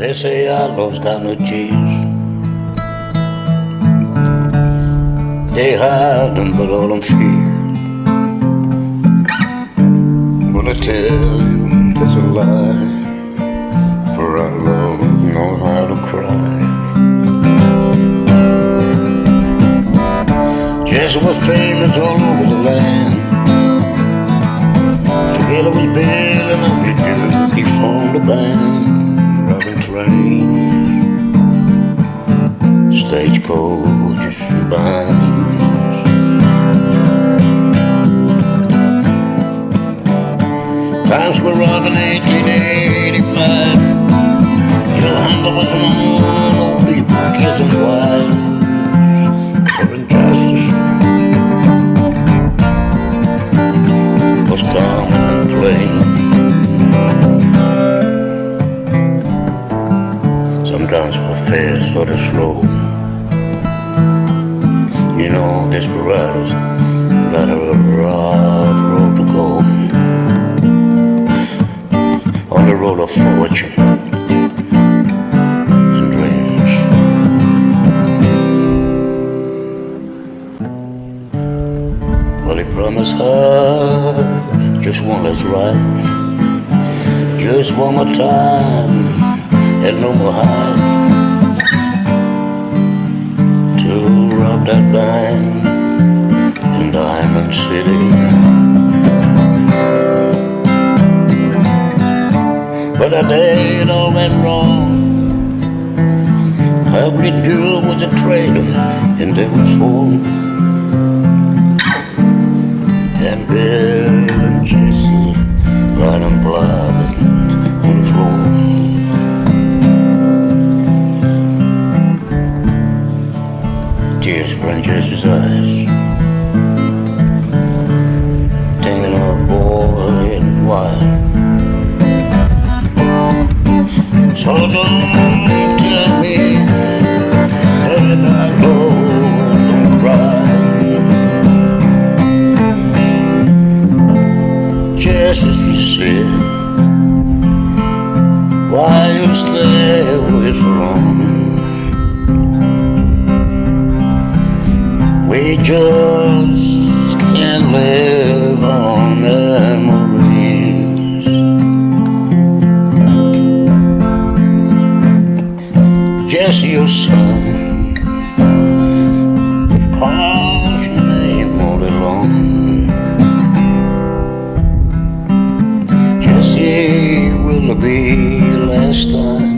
They say outlaws got no tears. They hide them, but all them fear. But I tell you, that's a lie. For outlaws know how to cry. Jesse was famous all over the land. Together with Bill stagecoaches, and bands. Times were rough in 1885. You know, hunger was on, old people killing wives for injustice. was common and plain. Sometimes we're fast or they're slow. Desperados got a rough road to go. On the road of fortune and dreams. Well, he promised her just one last ride, just one more time, and no more hide to rob that bank City. But day it all went wrong. Every dude was a traitor, and there was four. And Bill and Jesse lying blood on the floor. Tears in Jesse's eyes. Wife. So don't tell me that I go and cry. just as you said. Why you stay away so long? We just Just your son calls your name all day long. Jesse, will it be last time?